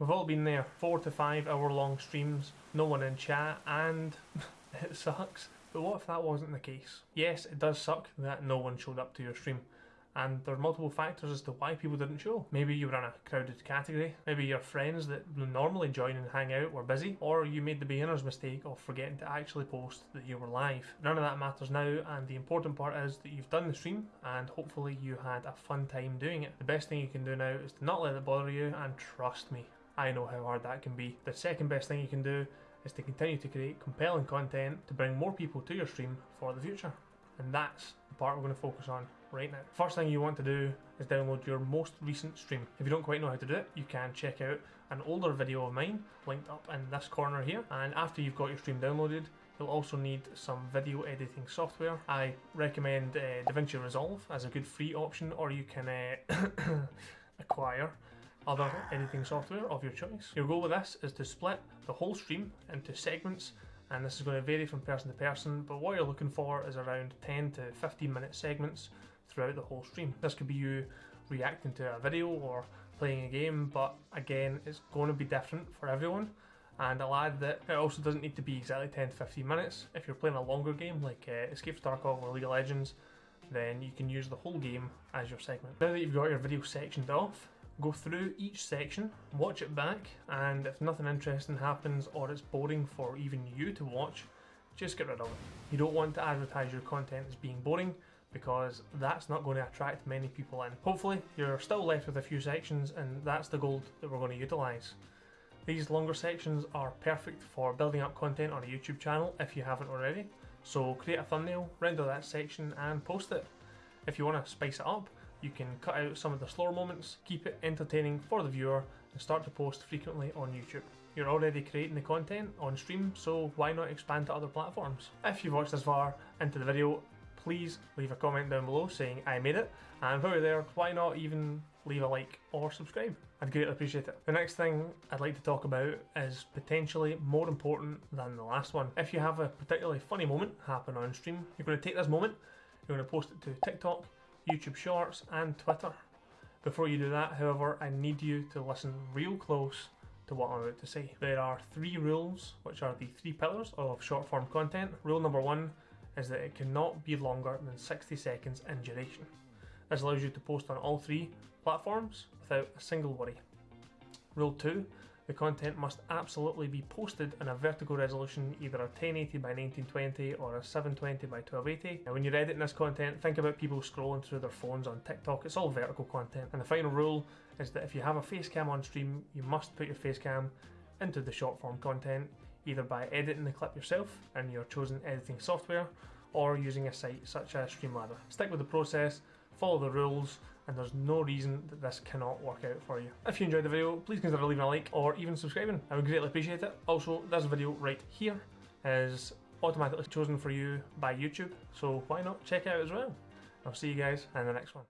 We've all been there, four to five hour long streams, no one in chat, and it sucks. But what if that wasn't the case? Yes, it does suck that no one showed up to your stream. And there are multiple factors as to why people didn't show. Maybe you were in a crowded category, maybe your friends that normally join and hang out were busy, or you made the beginner's mistake of forgetting to actually post that you were live. None of that matters now, and the important part is that you've done the stream and hopefully you had a fun time doing it. The best thing you can do now is to not let it bother you, and trust me, I know how hard that can be. The second best thing you can do is to continue to create compelling content to bring more people to your stream for the future. And that's the part we're going to focus on right now. First thing you want to do is download your most recent stream. If you don't quite know how to do it, you can check out an older video of mine linked up in this corner here. And after you've got your stream downloaded, You'll also need some video editing software. I recommend uh, DaVinci Resolve as a good free option or you can uh, acquire other editing software of your choice. Your goal with this is to split the whole stream into segments and this is going to vary from person to person but what you're looking for is around 10 to 15 minute segments throughout the whole stream. This could be you reacting to a video or playing a game but again it's going to be different for everyone and I'll add that it also doesn't need to be exactly 10 to 15 minutes. If you're playing a longer game like uh, Escape from Tarkov or League of Legends then you can use the whole game as your segment. Now that you've got your video sectioned off, Go through each section, watch it back, and if nothing interesting happens or it's boring for even you to watch, just get rid of it. You don't want to advertise your content as being boring because that's not going to attract many people in. Hopefully you're still left with a few sections and that's the gold that we're going to utilise. These longer sections are perfect for building up content on a YouTube channel if you haven't already. So create a thumbnail, render that section and post it. If you want to spice it up, you can cut out some of the slower moments, keep it entertaining for the viewer, and start to post frequently on YouTube. You're already creating the content on stream, so why not expand to other platforms? If you've watched this far into the video, please leave a comment down below saying I made it, and while you're there, why not even leave a like or subscribe? I'd greatly appreciate it. The next thing I'd like to talk about is potentially more important than the last one. If you have a particularly funny moment happen on stream, you're going to take this moment, you're going to post it to TikTok, YouTube Shorts and Twitter. Before you do that, however, I need you to listen real close to what I'm about to say. There are three rules, which are the three pillars of short form content. Rule number one is that it cannot be longer than 60 seconds in duration. This allows you to post on all three platforms without a single worry. Rule 2 the content must absolutely be posted in a vertical resolution, either a 1080 by 1920 or a 720 by 1280. Now when you're editing this content, think about people scrolling through their phones on TikTok, it's all vertical content. And the final rule is that if you have a face cam on stream, you must put your face cam into the short form content, either by editing the clip yourself in your chosen editing software, or using a site such as Streamladder. Stick with the process, follow the rules, and there's no reason that this cannot work out for you. If you enjoyed the video, please consider leaving a like or even subscribing. I would greatly appreciate it. Also, this video right here is automatically chosen for you by YouTube, so why not check it out as well. I'll see you guys in the next one.